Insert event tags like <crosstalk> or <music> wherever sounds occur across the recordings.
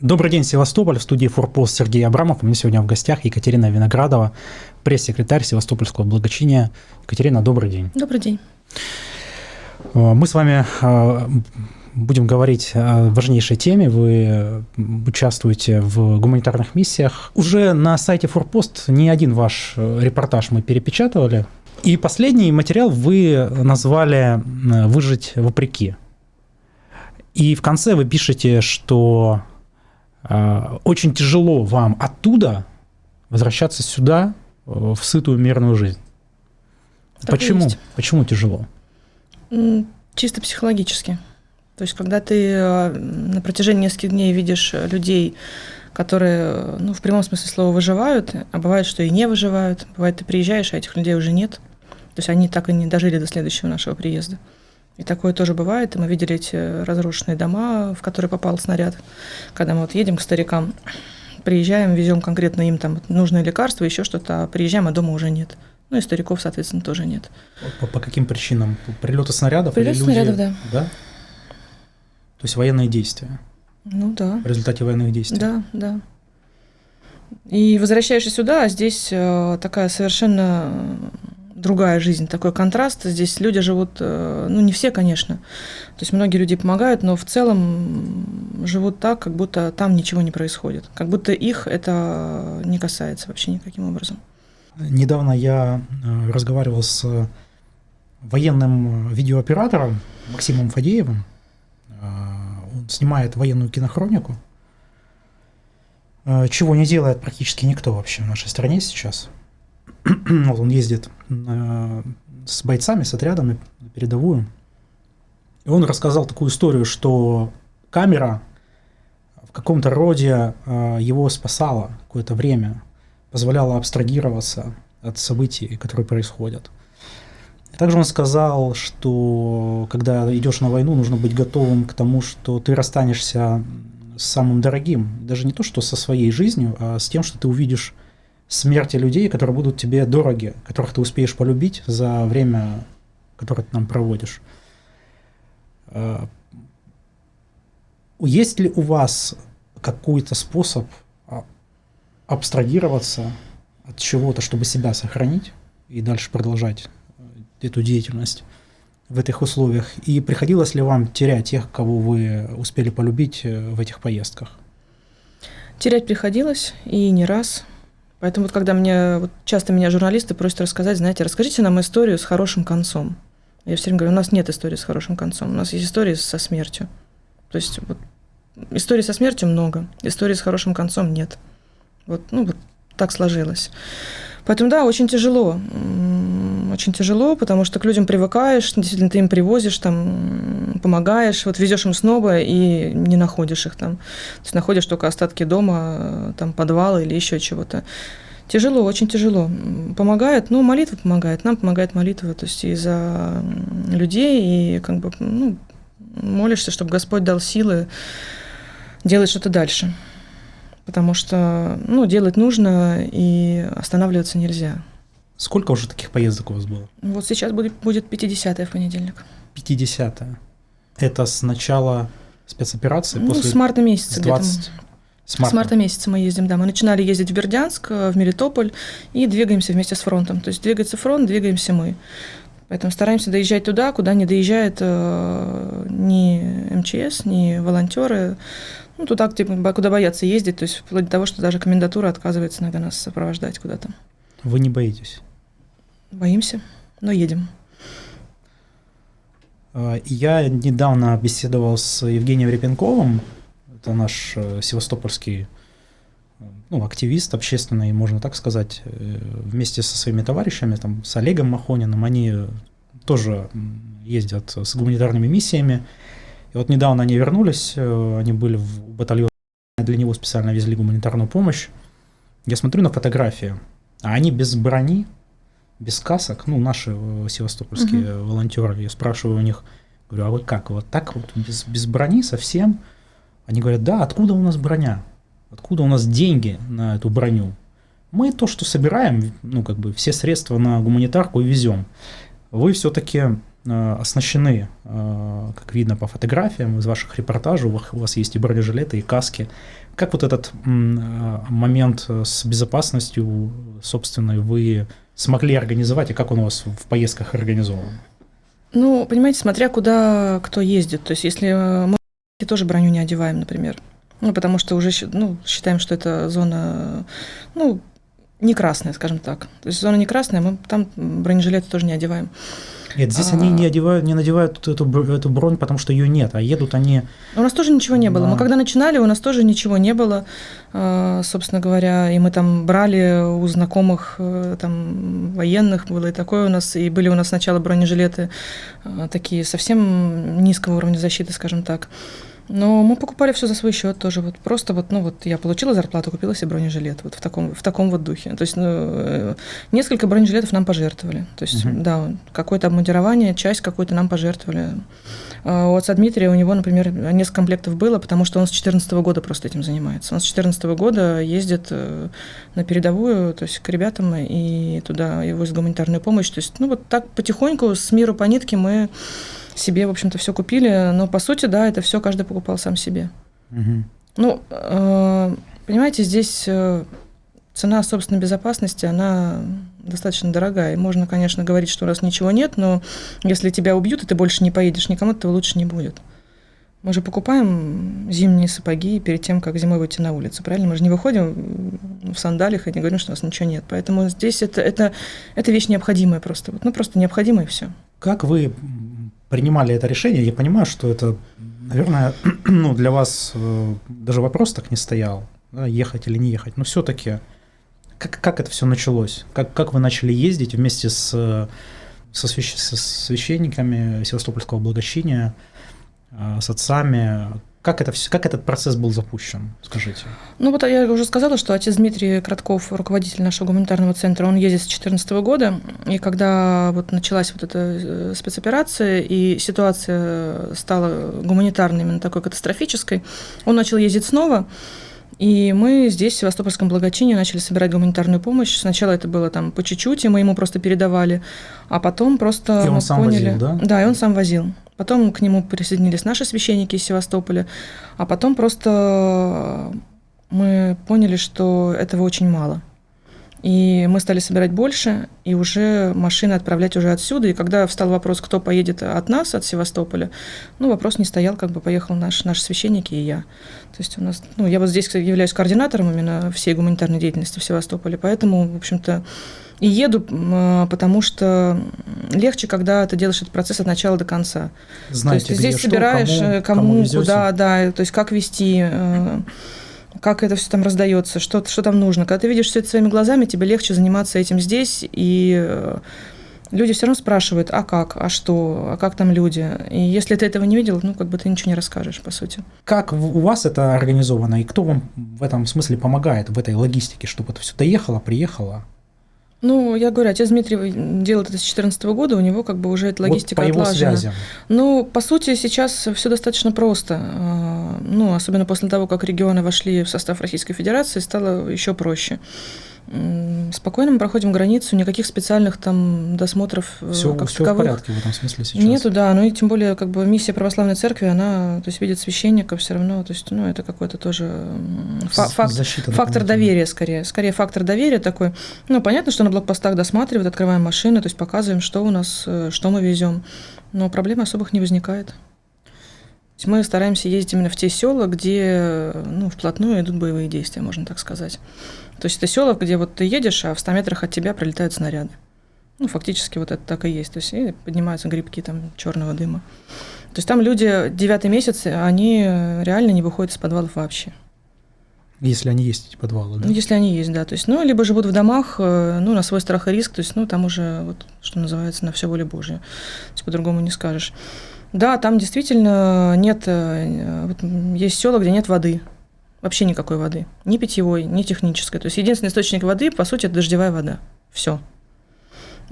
Добрый день, Севастополь. В студии Форпост Сергей Абрамов. У меня сегодня в гостях Екатерина Виноградова, пресс-секретарь Севастопольского благочиния. Екатерина, добрый день. Добрый день. Э, мы с вами э, будем говорить о важнейшей теме. Вы участвуете в гуманитарных миссиях. Уже на сайте Форпост не один ваш э, репортаж мы перепечатывали. И последний материал вы назвали «Выжить вопреки». И в конце вы пишете, что очень тяжело вам оттуда возвращаться сюда э, в сытую мирную жизнь. Так Почему? Почему тяжело? Чисто психологически. То есть, когда ты э, на протяжении нескольких дней видишь людей, которые, ну, в прямом смысле слова, выживают, а бывает, что и не выживают. Бывает, ты приезжаешь, а этих людей уже нет. То есть они так и не дожили до следующего нашего приезда. И такое тоже бывает. И мы видели эти разрушенные дома, в которые попал снаряд. Когда мы вот едем к старикам, приезжаем, везем конкретно им там нужные лекарства, еще что-то, а приезжаем, а дома уже нет. Ну и стариков, соответственно, тоже нет. По, по каким причинам? Прилеты снарядов? Прилеты снарядов, да. Да? То есть военные действия? Ну да. В результате военных действий? Да, да. И возвращаешься сюда, а здесь э, такая совершенно другая жизнь, такой контраст. Здесь люди живут, э, ну не все, конечно, то есть многие люди помогают, но в целом живут так, как будто там ничего не происходит, как будто их это не касается вообще никаким образом. Недавно я э, разговаривал с военным видеооператором Максимом Фадеевым. Э, он снимает военную кинохронику, чего не делает практически никто вообще в нашей стране сейчас. <clears throat> вот он ездит э, с бойцами, с отрядами на передовую. И он рассказал такую историю, что камера в каком-то роде э, его спасала какое-то время, позволяла абстрагироваться от событий, которые происходят. Также он сказал, что когда идешь на войну, нужно быть готовым к тому, что ты расстанешься с самым дорогим. Даже не то, что со своей жизнью, а с тем, что ты увидишь смерти людей, которые будут тебе дороги, которых ты успеешь полюбить за время, которое ты нам проводишь. А, есть ли у вас какой-то способ а, абстрагироваться от чего-то, чтобы себя сохранить и дальше продолжать э, эту деятельность в этих условиях? И приходилось ли вам терять тех, кого вы успели полюбить э, в этих поездках? Терять приходилось, и не раз – Поэтому вот когда мне, вот часто меня журналисты просят рассказать, знаете, расскажите нам историю с хорошим концом. Я все время говорю, у нас нет истории с хорошим концом, у нас есть истории со смертью. То есть вот историй со смертью много, истории с хорошим концом нет. Вот, ну, вот так сложилось. Поэтому, да, очень тяжело. Очень тяжело, потому что к людям привыкаешь, действительно, ты им привозишь, там, помогаешь, вот везешь им снова и не находишь их там. То есть находишь только остатки дома, там, подвала или еще чего-то. Тяжело, очень тяжело. Помогает, ну, молитва помогает, нам помогает молитва, то есть и за людей, и как бы, ну, молишься, чтобы Господь дал силы делать что-то дальше потому что ну, делать нужно и останавливаться нельзя. Сколько уже таких поездок у вас было? Вот сейчас будет, будет 50 в понедельник. 50 -е. Это с начала спецоперации? Ну, после... с марта месяца 20... где-то. С марта. с марта месяца мы ездим, да. Мы начинали ездить в Бердянск, в Мелитополь и двигаемся вместе с фронтом. То есть двигается фронт, двигаемся мы. Поэтому стараемся доезжать туда, куда не доезжает э, ни МЧС, ни волонтеры. Ну, туда, где, куда боятся ездить, то есть вплоть до того, что даже комендатура отказывается иногда нас сопровождать куда-то. Вы не боитесь? Боимся, но едем. А, я недавно беседовал с Евгением Репенковым, это наш э, севастопольский ну, активист общественный, можно так сказать, э, вместе со своими товарищами, там, с Олегом Махониным, они тоже ездят с гуманитарными миссиями, и вот недавно они вернулись, э, они были в батальоне, для него специально везли гуманитарную помощь. Я смотрю на фотографии, а они без брони, без касок, ну, наши э, севастопольские угу. волонтеры, я спрашиваю у них, говорю, а вы как, вот так вот, без, без брони совсем? Они говорят, да, откуда у нас броня? Откуда у нас деньги на эту броню? Мы то, что собираем, ну, как бы все средства на гуманитарку и везем. Вы все-таки оснащены, э, как видно по фотографиям из ваших репортажей, у вас есть и бронежилеты, и каски. как вот этот момент с безопасностью собственной вы смогли организовать, и как он у вас в поездках организован? Ну, понимаете, смотря куда кто ездит. То есть, если мы тоже броню не одеваем, например, ну, потому что уже ну, считаем, что это зона, ну, не красная, скажем так. То есть зона не красная, мы там бронежилеты тоже не одеваем. Нет, здесь а... они не одевают, не надевают эту, эту бронь, потому что ее нет, а едут они. У нас тоже ничего не было. Мы когда начинали, у нас тоже ничего не было, а, собственно говоря, и мы там брали у знакомых э, там военных было и такое у нас, и были у нас сначала бронежилеты а, такие совсем низкого уровня защиты, скажем так. Но мы покупали все за свой счет тоже. Вот просто вот, ну вот я получила зарплату, купила себе бронежилет. Вот в таком, в таком вот духе. То есть ну, э, несколько бронежилетов нам пожертвовали. То есть, угу. да, какое-то обмундирование, часть какую-то нам пожертвовали. А у отца Дмитрия, у него, например, несколько комплектов было, потому что он с 2014 года просто этим занимается. Он с 2014 года ездит э, на передовую, то есть к ребятам и туда его возит гуманитарную помощь. То есть, ну вот так потихоньку с миру по нитке мы себе, в общем-то, все купили, но по сути, да, это все каждый покупал сам себе. Угу. Ну, э, понимаете, здесь э, цена собственной безопасности, она достаточно дорогая. И можно, конечно, говорить, что у нас ничего нет, но если тебя убьют, и ты больше не поедешь, никому этого лучше не будет. Мы же покупаем зимние сапоги перед тем, как зимой выйти на улицу, правильно? Мы же не выходим в сандалиях и не говорим, что у нас ничего нет. Поэтому здесь это, это, это вещь необходимая просто. Ну, просто необходимая и все. Как вы принимали это решение, я понимаю, что это, наверное, <clears throat> ну, для вас э, даже вопрос так не стоял, да, ехать или не ехать, но все-таки как, как это все началось? Как, как вы начали ездить вместе с, со, свящ, со священниками Севастопольского благочиния, э, с отцами? Как, это, как этот процесс был запущен, скажите? Ну вот я уже сказала, что отец Дмитрий Кратков, руководитель нашего гуманитарного центра, он ездит с 2014 года, и когда вот началась вот эта э, спецоперация, и ситуация стала гуманитарной, именно такой катастрофической, он начал ездить снова, и мы здесь, в Севастопольском благочине, начали собирать гуманитарную помощь. Сначала это было там по чуть-чуть, и мы ему просто передавали, а потом просто и он сам поняли... Возил, да? Да, и он сам возил. Потом к нему присоединились наши священники из Севастополя, а потом просто мы поняли, что этого очень мало. И мы стали собирать больше, и уже машины отправлять уже отсюда. И когда встал вопрос, кто поедет от нас, от Севастополя, ну, вопрос не стоял, как бы поехал наш, наш священник и я. То есть у нас, ну, я вот здесь являюсь координатором именно всей гуманитарной деятельности в Севастополе, поэтому, в общем-то, и еду, а, потому что легче, когда ты делаешь этот процесс от начала до конца. Знаете, то есть ты здесь что, собираешь, кому, э, кому, кому куда, да, то есть как вести э, как это все там раздается, что, что там нужно. Когда ты видишь все это своими глазами, тебе легче заниматься этим здесь, и э, люди все равно спрашивают, а как, а что, а как там люди. И если ты этого не видел, ну, как бы ты ничего не расскажешь, по сути. Как у вас это организовано, и кто вам в этом смысле помогает, в этой логистике, чтобы это все доехало, приехало? Ну, я говорю, отец Дмитрий делает это с 2014 года, у него как бы уже эта логистика вот по отлажена. Его связям. Ну, по сути, сейчас все достаточно просто. А, ну, особенно после того, как регионы вошли в состав Российской Федерации, стало еще проще. Спокойно мы проходим границу, никаких специальных там досмотров все, как все в порядке в этом смысле сейчас. Нету, да, ну и тем более как бы миссия православной церкви, она, то есть видит священника все равно, то есть, ну это какой-то тоже фа- факт, Защита фактор доверия скорее, скорее фактор доверия такой. Ну понятно, что на блокпостах досматривают, открываем машины, то есть показываем, что у нас, э, что мы везем, но проблем особых не возникает. Мы стараемся ездить именно в те села, где ну, вплотную идут боевые действия, можно так сказать. То есть это села, где вот ты едешь, а в 100 метрах от тебя пролетают снаряды. Ну, фактически вот это так и есть. То есть и поднимаются грибки там черного дыма. То есть там люди девятый месяц, они реально не выходят из подвалов вообще. Если они есть, эти подвалы, да? Ну, если они есть, да. То есть, ну, либо живут в домах, э, ну, на свой страх и риск, то есть, ну, там уже, вот, что называется, на все воле Божья. То есть, по-другому не скажешь. Да, там действительно нет, э, вот, есть села, где нет воды. Вообще никакой воды. Ни питьевой, ни технической. То есть единственный источник воды, по сути, это дождевая вода. Все.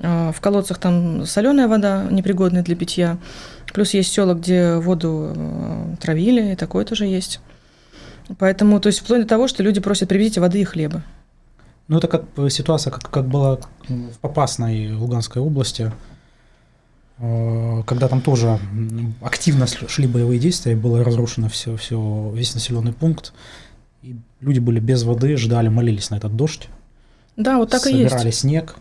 А, в колодцах там соленая вода, непригодная для питья. Плюс есть села, где воду э, травили, и такое тоже есть. Поэтому, то есть, вплоть до того, что люди просят привезите воды и хлеба. Ну, это как ситуация, как, как была в Попасной Луганской области, когда там тоже активно шли боевые действия, было разрушено все, все, весь населенный пункт, и люди были без воды, ждали, молились на этот дождь. Да, вот так и есть. Собирали снег,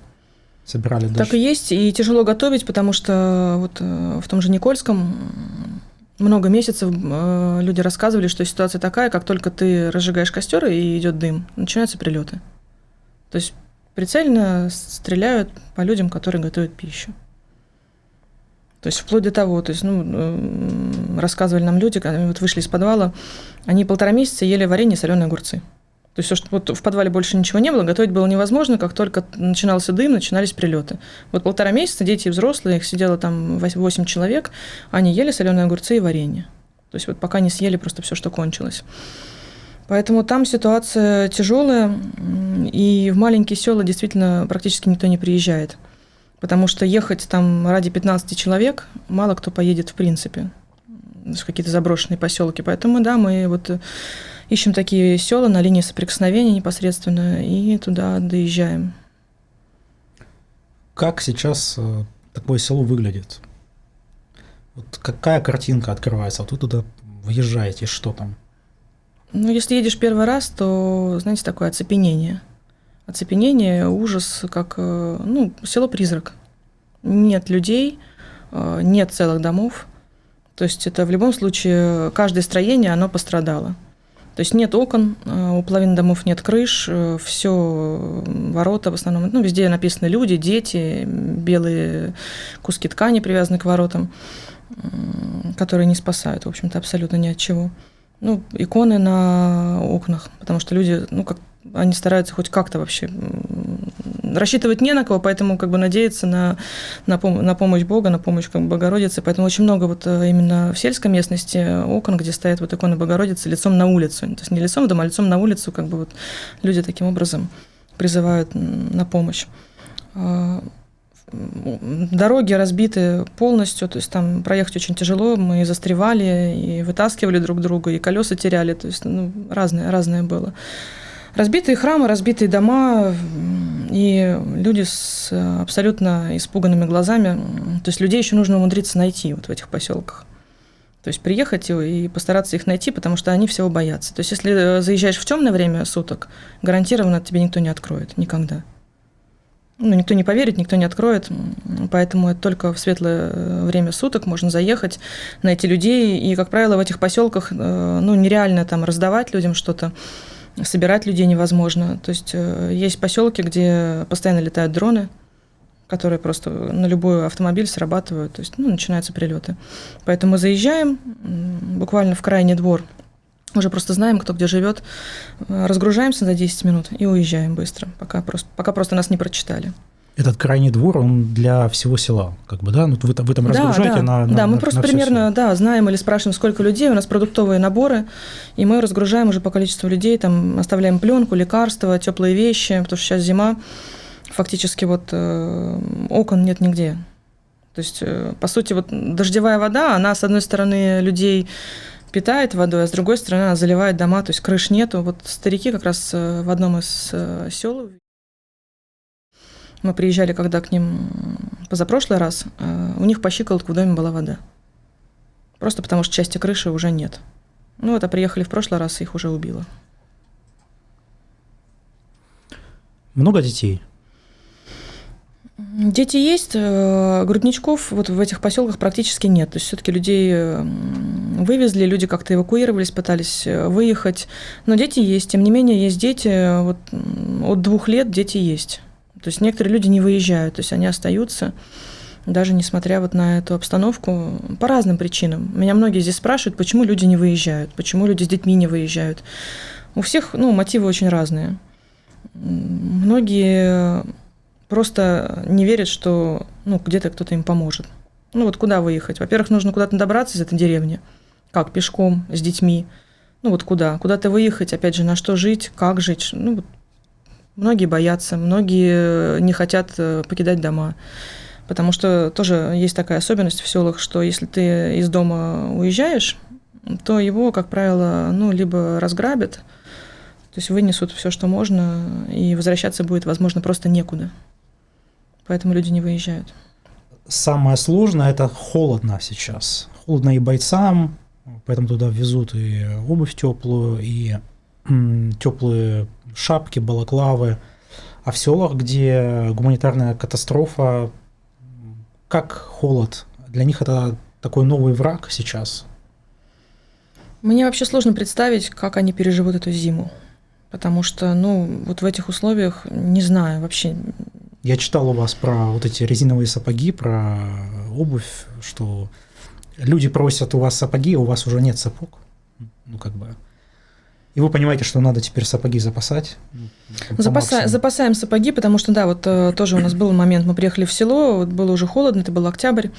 собирали дождь. Так и есть, и тяжело готовить, потому что вот э, в том же Никольском много месяцев э, люди рассказывали, что ситуация такая, как только ты разжигаешь костер и идет дым, начинаются прилеты. То есть прицельно стреляют по людям, которые готовят пищу. То есть вплоть до того, то есть, ну, рассказывали нам люди, когда вот вышли из подвала, они полтора месяца ели варенье соленые огурцы. То есть, все, что вот в подвале больше ничего не было, готовить было невозможно, как только начинался дым, начинались прилеты. Вот полтора месяца дети и взрослые, их сидело там 8 человек, они ели соленые огурцы и варенье. То есть вот пока не съели просто все, что кончилось. Поэтому там ситуация тяжелая, и в маленькие села действительно практически никто не приезжает. Потому что ехать там ради 15 человек мало кто поедет в принципе. В какие-то заброшенные поселки. Поэтому, да, мы вот ищем такие села на линии соприкосновения непосредственно и туда доезжаем. Как сейчас э, такое село выглядит? Вот какая картинка открывается? Вот вы туда въезжаете, что там? Ну, если едешь первый раз, то, знаете, такое оцепенение – оцепенение, ужас, как э, ну, село-призрак. Нет людей, э, нет целых домов. То есть это в любом случае каждое строение, оно пострадало. То есть нет окон, э, у половины домов нет крыш, все ворота в основном, ну, везде написаны люди, дети, белые куски ткани привязаны к воротам, которые не спасают, в общем-то, абсолютно ни от чего. Ну, иконы на окнах, потому что люди, ну, как они стараются хоть как-то вообще рассчитывать не на кого, поэтому как бы надеяться на, на, пом- на помощь Бога, на помощь как бы, Богородицы. Поэтому очень много вот э, именно в сельской местности окон, где стоят вот иконы Богородицы лицом на улицу. То есть не лицом в дом, а лицом на улицу, как бы вот люди таким образом призывают на помощь. А, дороги разбиты полностью, то есть там проехать очень тяжело, мы застревали и вытаскивали друг друга, и колеса теряли, то есть ну, разное, разное было. Разбитые храмы, разбитые дома и люди с абсолютно испуганными глазами. То есть людей еще нужно умудриться найти вот в этих поселках. То есть приехать и постараться их найти, потому что они всего боятся. То есть если э, заезжаешь в темное время суток, гарантированно тебе никто не откроет никогда. Ну, никто не поверит, никто не откроет, поэтому это только в светлое э, время суток можно заехать, найти людей, и, как правило, в этих поселках э, ну, нереально там раздавать людям что-то собирать людей невозможно. То есть э, есть поселки, где постоянно летают дроны, которые просто на любой автомобиль срабатывают, то есть ну, начинаются прилеты. Поэтому мы заезжаем буквально в крайний двор, уже просто знаем, кто где живет, э, разгружаемся за 10 минут и уезжаем быстро, пока просто, пока просто нас не прочитали этот крайний двор, он для всего села, как бы, да? Ну, вы, вы там разгружаете да, на, на Да, мы на, просто на примерно, село. да, знаем или спрашиваем, сколько людей, у нас продуктовые наборы, и мы разгружаем уже по количеству людей, там оставляем пленку, лекарства, теплые вещи, потому что сейчас зима, фактически вот э, окон нет нигде. То есть, э, по сути, вот дождевая вода, она, с одной стороны, людей питает водой, а с другой стороны, она заливает дома, то есть крыш нету. Вот старики как раз э, в одном из э, сел мы приезжали, когда к ним позапрошлый раз, э, у них по щиколотку в доме была вода. Просто потому что части крыши уже нет. Ну вот, а приехали в прошлый раз, их уже убило. Много детей? Дети есть, э, грудничков вот в этих поселках практически нет. То есть все-таки людей вывезли, люди как-то эвакуировались, пытались э, выехать. Но дети есть. Тем не менее, есть дети, вот от двух лет дети есть. То есть некоторые люди не выезжают, то есть они остаются, даже несмотря вот на эту обстановку, по разным причинам. Меня многие здесь спрашивают, почему люди не выезжают, почему люди с детьми не выезжают. У всех ну, мотивы очень разные. Многие просто не верят, что ну, где-то кто-то им поможет. Ну вот куда выехать? Во-первых, нужно куда-то добраться из этой деревни. Как? Пешком, с детьми. Ну вот куда? Куда-то выехать, опять же, на что жить, как жить. Ну вот Многие боятся, многие не хотят э, покидать дома. Потому что тоже есть такая особенность в селах, что если ты из дома уезжаешь, то его, как правило, ну, либо разграбят, то есть вынесут все, что можно, и возвращаться будет, возможно, просто некуда. Поэтому люди не выезжают. Самое сложное – это холодно сейчас. Холодно и бойцам, поэтому туда везут и обувь теплую, и теплые шапки, балаклавы. А в селах, где гуманитарная катастрофа, как холод? Для них это такой новый враг сейчас. Мне вообще сложно представить, как они переживут эту зиму. Потому что, ну, вот в этих условиях, не знаю, вообще. Я читал у вас про вот эти резиновые сапоги, про обувь, что люди просят у вас сапоги, а у вас уже нет сапог. Ну, как бы. И вы понимаете, что надо теперь сапоги запасать? Запаса, запасаем сапоги, потому что, да, вот э, тоже у нас был момент, мы приехали в село, вот было уже холодно, это был октябрь,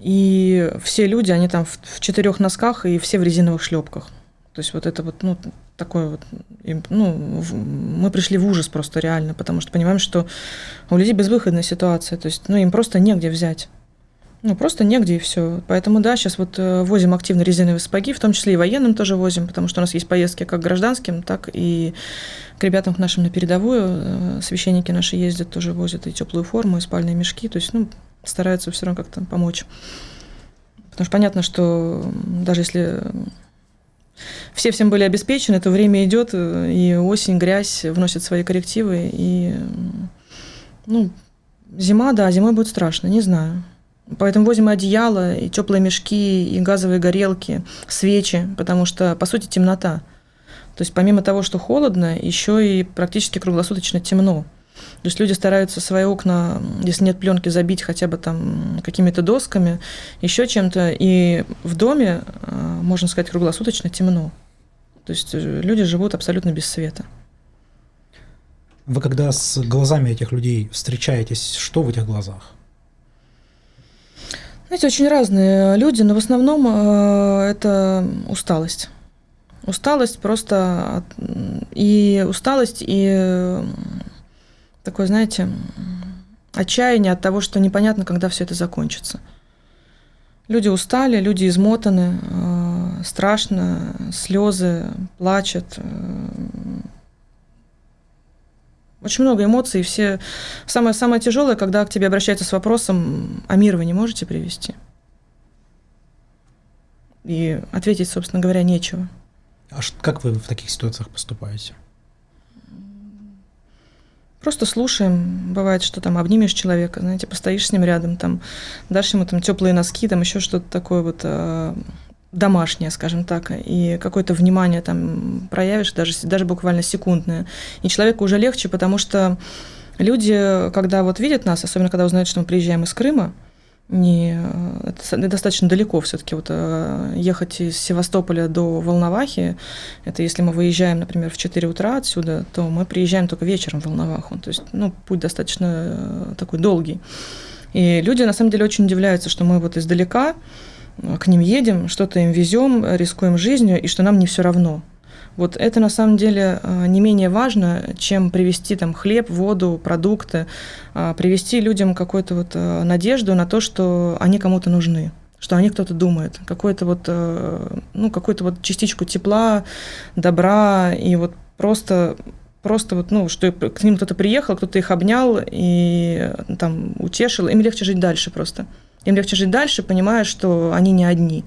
и все люди, они там в, в четырех носках и все в резиновых шлепках. То есть вот это вот, ну, такое вот, ну, мы пришли в ужас просто реально, потому что понимаем, что у людей безвыходная ситуация, то есть, ну, им просто негде взять. Ну, просто негде и все. Поэтому, да, сейчас вот э, возим активно резиновые сапоги, в том числе и военным тоже возим, потому что у нас есть поездки как гражданским, так и к ребятам к нашим на передовую. Э, священники наши ездят, тоже возят и теплую форму, и спальные мешки. То есть, ну, стараются все равно как-то помочь. Потому что понятно, что даже если все всем были обеспечены, то время идет, э, и осень, грязь вносят свои коррективы, и ну, зима, да, зимой будет страшно, не знаю. Поэтому возим одеяло, и теплые мешки, и газовые горелки, свечи, потому что, по сути, темнота. То есть помимо того, что холодно, еще и практически круглосуточно темно. То есть люди стараются свои окна, если нет пленки, забить хотя бы там какими-то досками, еще чем-то. И в доме, а, можно сказать, круглосуточно темно. То есть э, люди живут абсолютно без света. Вы когда с глазами этих людей встречаетесь, что в этих глазах? Знаете, очень разные люди, но в основном э, это усталость. Усталость просто и усталость, и такое, знаете, отчаяние от того, что непонятно, когда все это закончится. Люди устали, люди измотаны, э, страшно, слезы, плачут. Очень много эмоций, все... Самое, самое тяжелое, когда к тебе обращаются с вопросом, а мир вы не можете привести? И ответить, собственно говоря, нечего. А как вы в таких ситуациях поступаете? Просто слушаем. Бывает, что там обнимешь человека, знаете, постоишь с ним рядом, там, дашь ему там теплые носки, там еще что-то такое вот э, домашнее, скажем так, и какое-то внимание там проявишь, даже, даже буквально секундное. И человеку уже легче, потому что люди, когда вот видят нас, особенно когда узнают, что мы приезжаем из Крыма, не, это достаточно далеко все-таки вот э, ехать из Севастополя до Волновахи, это если мы выезжаем, например, в 4 утра отсюда, то мы приезжаем только вечером в Волноваху, то есть, ну, путь достаточно э, такой долгий. И люди, на самом деле, очень удивляются, что мы вот издалека э, к ним едем, что-то им везем, рискуем жизнью, и что нам не все равно. Вот это на самом деле а, не менее важно, чем привести там хлеб, воду, продукты, а, привести людям какую-то вот а, надежду на то, что они кому-то нужны что о них кто-то думает, какую-то вот, ну, какую-то вот частичку тепла, добра, и вот просто просто вот, ну, что к ним кто-то приехал, кто-то их обнял и там утешил, им легче жить дальше просто. Им легче жить дальше, понимая, что они не одни.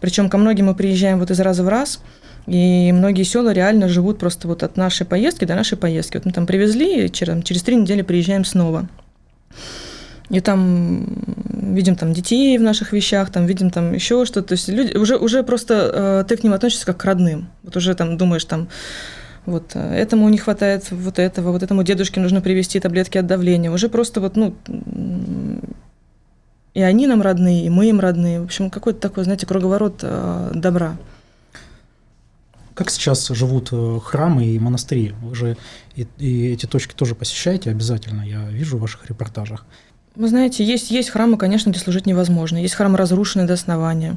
Причем ко многим мы приезжаем вот из раза в раз, и многие села реально живут просто вот от нашей поездки до нашей поездки. Вот мы там привезли, и через, через три недели приезжаем снова. И там видим там детей в наших вещах, там видим там еще что-то. То есть люди уже, уже просто э, ты к ним относишься как к родным. Вот уже там думаешь там, вот э, этому не хватает вот этого, вот этому дедушке нужно привезти таблетки от давления. Уже просто вот, ну, и они нам родные, и мы им родные. В общем, какой-то такой, знаете, круговорот э, добра. Как сейчас живут э, храмы и монастыри? Вы же и, и эти точки тоже посещаете обязательно, я вижу в ваших репортажах. Вы знаете, есть, есть храмы, конечно, где служить невозможно. Есть храмы, разрушенные до основания.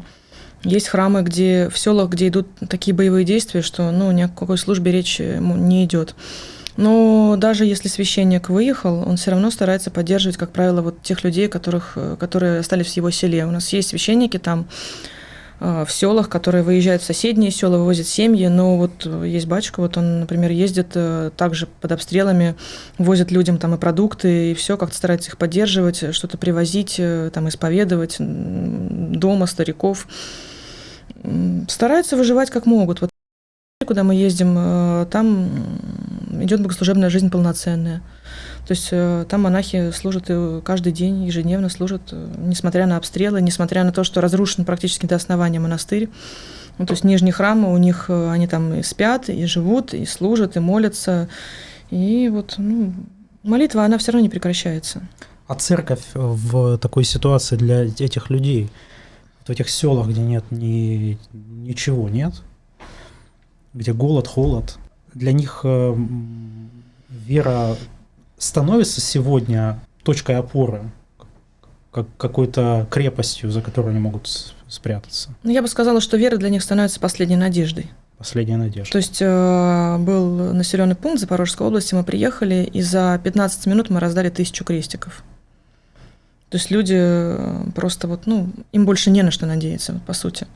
Есть храмы, где в селах, где идут такие боевые действия, что ну, ни о какой службе речи не идет. Но даже если священник выехал, он все равно старается поддерживать, как правило, вот тех людей, которых, э, которые остались в его селе. У нас есть священники там, Э, в селах, которые выезжают в соседние села, вывозят семьи. Но вот э, есть батюшка, вот он, например, ездит также под обстрелами, возит людям там и продукты, и все, как-то старается их поддерживать, что-то привозить, там исповедовать дома стариков. Стараются выживать как могут. Вот куда мы ездим, там идет богослужебная жизнь полноценная. То есть э, там монахи служат каждый день, ежедневно служат, несмотря на обстрелы, несмотря на то, что разрушен практически до основания монастырь. Ну, то есть нижний храм, у них они там и спят, и живут, и служат, и молятся. И вот ну, молитва, она все равно не прекращается. А церковь в такой ситуации для этих людей, в этих селах, где нет ни, ничего, нет, где голод, холод, для них э, вера становится сегодня точкой опоры, как какой-то крепостью, за которой они могут спрятаться. Ну, я бы сказала, что вера для них становится последней надеждой. Последняя надежда. То есть э, был населенный пункт Запорожской области, мы приехали, и за 15 минут мы раздали тысячу крестиков. То есть люди э, просто вот, ну, им больше не на что надеяться, по сути.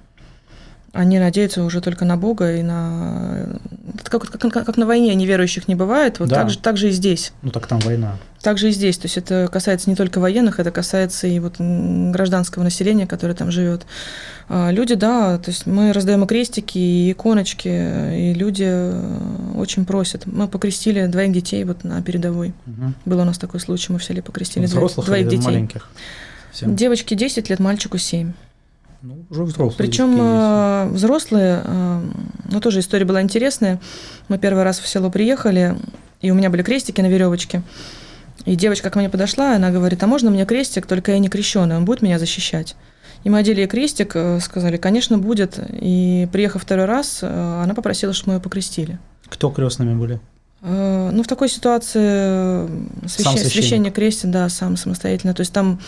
Они надеются уже только на Бога и на... Это как, как, как на войне неверующих не бывает, вот да. так, же, так же и здесь. Ну так там война. Так же и здесь. То есть это касается не только военных, это касается и вот гражданского населения, которое там живет. А, люди, да, то есть мы раздаем и крестики, и иконочки, и люди э, очень просят. Мы покрестили двоих детей вот на передовой. Угу. Был у нас такой случай, мы в селе покрестили Взрослых двоих детей. маленьких? Всем. Девочке 10 лет, мальчику 7. Ну, уже взрослые. Причем э, взрослые, э, ну тоже история была интересная. Мы первый раз в село приехали, и у меня были крестики на веревочке. И девочка ко мне подошла, она говорит, а можно мне крестик, только я не крещеный, он будет меня защищать? И мы одели крестик, э, сказали, конечно, будет. И приехав второй раз, э, она попросила, чтобы мы ее покрестили. Кто крестными были? Ну, в такой ситуации священ... священник. священник крестит, да, сам самостоятельно. То есть там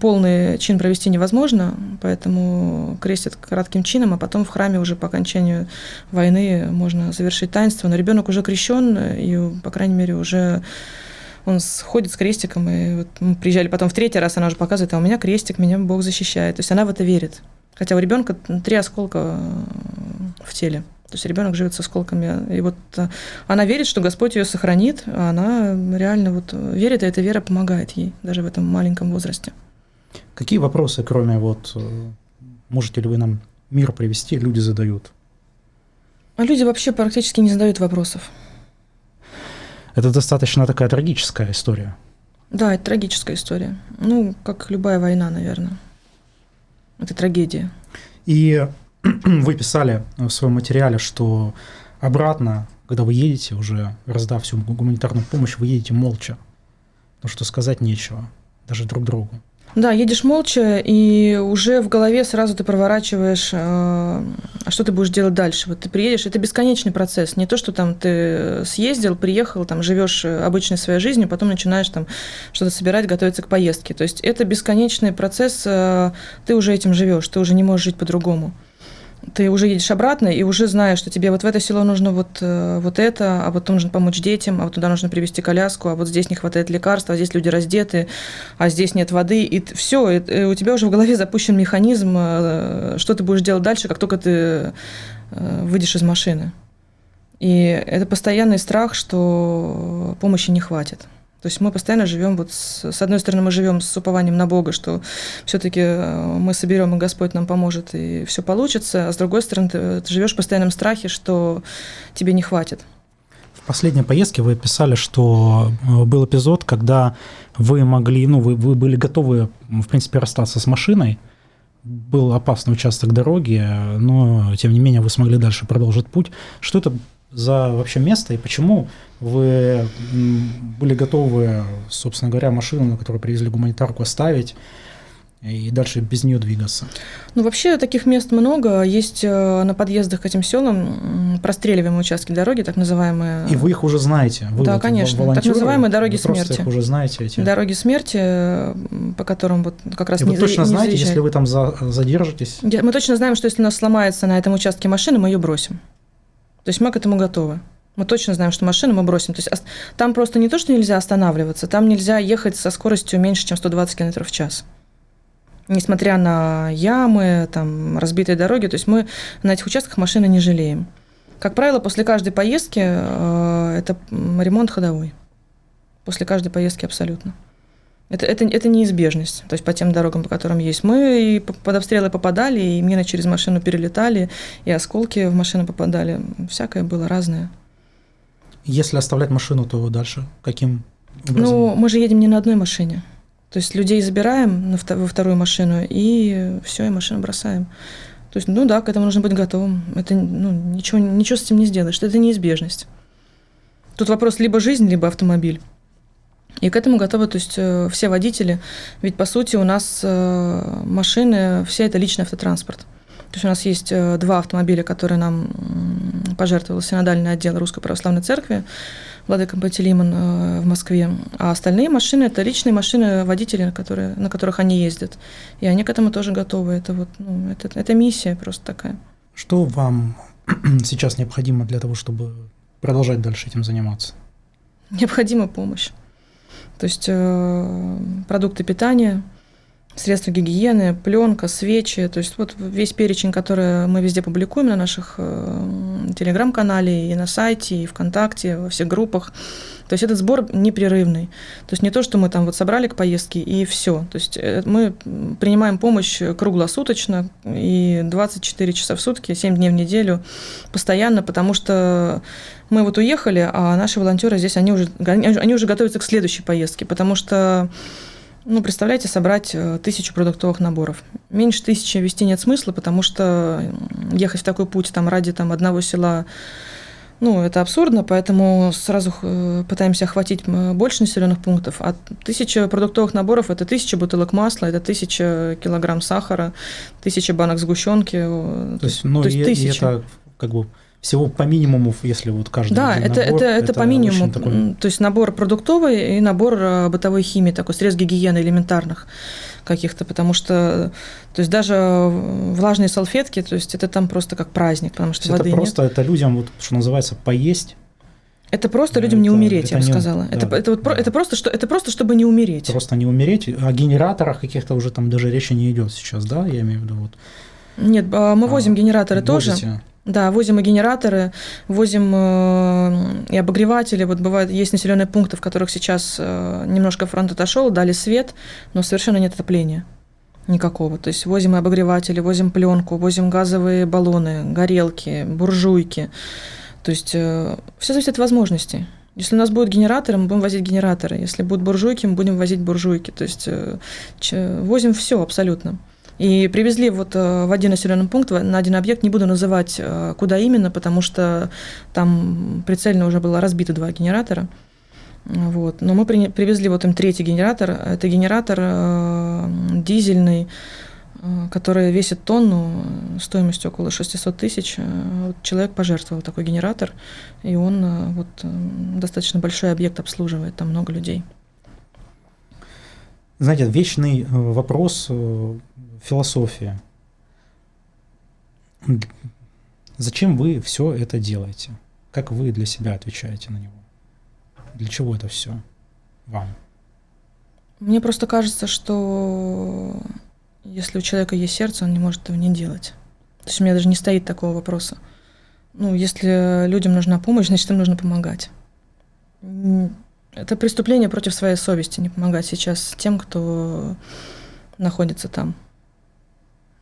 полный чин провести невозможно, поэтому крестят кратким чином, а потом в храме уже по окончанию войны можно завершить таинство. Но ребенок уже крещен, и, по крайней мере, уже он ходит с крестиком, и вот мы приезжали потом в третий раз, она уже показывает, а у меня крестик, меня Бог защищает. То есть она в это верит. Хотя у ребенка три осколка э, в теле. То есть ребенок живет с осколками. И вот э, она верит, что Господь ее сохранит, а она реально вот верит, и эта вера помогает ей даже в этом маленьком возрасте. Какие вопросы, кроме вот э, можете ли вы нам мир привести, люди задают? А люди вообще практически не задают вопросов. Это достаточно такая трагическая история. Да, это трагическая история. Ну, как любая война, наверное. Это трагедия. И <clears throat> вы писали в своем материале, что обратно, когда вы едете, уже раздав всю гуманитарную помощь, вы едете молча. Потому что сказать нечего, даже друг другу. Да, едешь молча, и уже в голове сразу ты проворачиваешь, э, а что ты будешь делать дальше. Вот ты приедешь, это бесконечный процесс. Не то, что там ты съездил, приехал, там живешь обычной своей жизнью, потом начинаешь там что-то собирать, готовиться к поездке. То есть это бесконечный процесс, э, ты уже этим живешь, ты уже не можешь жить по-другому ты уже едешь обратно и уже знаешь, что тебе вот в это село нужно вот, э, вот это, а вот нужно помочь детям, а вот туда нужно привезти коляску, а вот здесь не хватает лекарств, а здесь люди раздеты, а здесь нет воды. И все, и у тебя уже в голове запущен механизм, э, что ты будешь делать дальше, как только ты э, выйдешь из машины. И это постоянный страх, что помощи не хватит. То есть мы постоянно живем, вот с, с одной стороны, мы живем с упованием на Бога, что все-таки э, мы соберем, и Господь нам поможет, и все получится, а с другой стороны, ты, ты живешь в постоянном страхе, что тебе не хватит. В последней поездке вы писали, что э, был эпизод, когда вы могли, ну, вы, вы были готовы, в принципе, расстаться с машиной, был опасный участок дороги, но, тем не менее, вы смогли дальше продолжить путь. Что это за вообще место и почему вы были готовы, собственно говоря, машину, на которую привезли гуманитарку, оставить и дальше без нее двигаться? Ну, вообще таких мест много. Есть э, на подъездах к этим селам простреливаемые участки дороги, так называемые. И вы их уже знаете? Вы да, вот конечно. Так называемые дороги вы смерти. Их уже знаете эти? Дороги смерти, по которым вот как раз и не Вы точно не знаете, заезжает. если вы там за, задержитесь? Мы точно знаем, что если у нас сломается на этом участке машина, мы ее бросим. То есть мы к этому готовы. Мы точно знаем, что машину мы бросим. То есть там просто не то, что нельзя останавливаться, там нельзя ехать со скоростью меньше, чем 120 км в час. Несмотря на ямы, там, разбитые дороги, то есть мы на этих участках машины не жалеем. Как правило, после каждой поездки э, это ремонт ходовой. После каждой поездки абсолютно. Это, это, это неизбежность, то есть по тем дорогам, по которым есть. Мы и под обстрелы попадали, и мины через машину перелетали, и осколки в машину попадали. Всякое было разное. Если оставлять машину, то дальше каким образом? Ну, мы же едем не на одной машине. То есть людей забираем на, во вторую машину, и все, и машину бросаем. То есть, ну да, к этому нужно быть готовым. Это ну, ничего, ничего с этим не сделаешь. Это неизбежность. Тут вопрос либо жизнь, либо автомобиль. И к этому готовы, то есть э, все водители, ведь по сути у нас э, машины, все это личный автотранспорт. То есть у нас есть э, два автомобиля, которые нам пожертвовал синодальный отдел Русской Православной Церкви, Владыка Пантелеймон в Москве. А остальные машины – это личные машины водителей, на, которые, на которых они ездят. И они к этому тоже готовы. Это, вот, ну, это, это миссия просто такая. Что вам <clears throat> сейчас необходимо для того, чтобы продолжать дальше этим заниматься? Необходима помощь. То есть э, продукты питания, средства гигиены, пленка, свечи, то есть вот весь перечень, который мы везде публикуем на наших э, телеграм-канале и на сайте, и ВКонтакте, во всех группах. То есть этот сбор непрерывный. То есть не то, что мы там вот собрали к поездке и все. То есть э, мы принимаем помощь круглосуточно и 24 часа в сутки, 7 дней в неделю постоянно, потому что мы вот уехали, а наши волонтеры здесь, они уже, они уже готовятся к следующей поездке, потому что ну, представляете, собрать э, тысячу продуктовых наборов. Меньше тысячи вести нет смысла, потому что ехать в такой путь там, ради там, одного села, ну, это абсурдно, поэтому сразу э, пытаемся охватить больше населенных пунктов. А тысяча продуктовых наборов – это тысяча бутылок масла, это тысяча килограмм сахара, тысяча банок сгущенки. То есть, ну, То есть и, тысяча. и это как бы всего по минимуму, если вот каждый Да, это, набор, это, это, это по минимуму. Такой... То есть набор продуктовый и набор э, бытовой химии, такой средств гигиены элементарных каких-то, потому что, то есть даже влажные салфетки, то есть это там просто как праздник, потому что воды Это просто, нет. это людям, вот, что называется, поесть, это просто людям это, не умереть, это я бы сказала. Да, это, это, вот, да. это, просто, что, это просто, чтобы не умереть. Просто не умереть. О генераторах каких-то уже там даже речи не идет сейчас, да, я имею в виду. Вот. Нет, а, мы возим а, генераторы возите. тоже. Да, возим и генераторы, возим э, и обогреватели. Вот бывает, есть населенные пункты, в которых сейчас э, немножко фронт отошел, дали свет, но совершенно нет отопления никакого. То есть возим и обогреватели, возим пленку, возим газовые баллоны, горелки, буржуйки. То есть э, все зависит от возможностей. Если у нас будут генераторы, мы будем возить генераторы. Если будут буржуйки, мы будем возить буржуйки. То есть возим все абсолютно. И привезли вот э, в один населенный пункт, на один объект, не буду называть, э, куда именно, потому что там прицельно уже было разбито два генератора. Вот. Но мы при, привезли вот им третий генератор. Это генератор э, дизельный, э, который весит тонну, стоимостью около 600 тысяч. Вот человек пожертвовал такой генератор, и он э, вот, достаточно большой объект обслуживает, там много людей. Знаете, вечный вопрос философия. Зачем вы все это делаете? Как вы для себя отвечаете на него? Для чего это все вам? Мне просто кажется, что если у человека есть сердце, он не может этого не делать. То есть у меня даже не стоит такого вопроса. Ну, если людям нужна помощь, значит, им нужно помогать. Это преступление против своей совести, не помогать сейчас тем, кто находится там.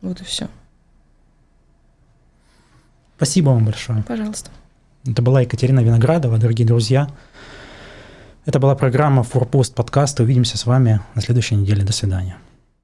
Вот и все. Спасибо вам большое. Пожалуйста. Это была Екатерина Виноградова, дорогие друзья. Это была программа «Форпост подкаста». Увидимся с вами на следующей неделе. До свидания.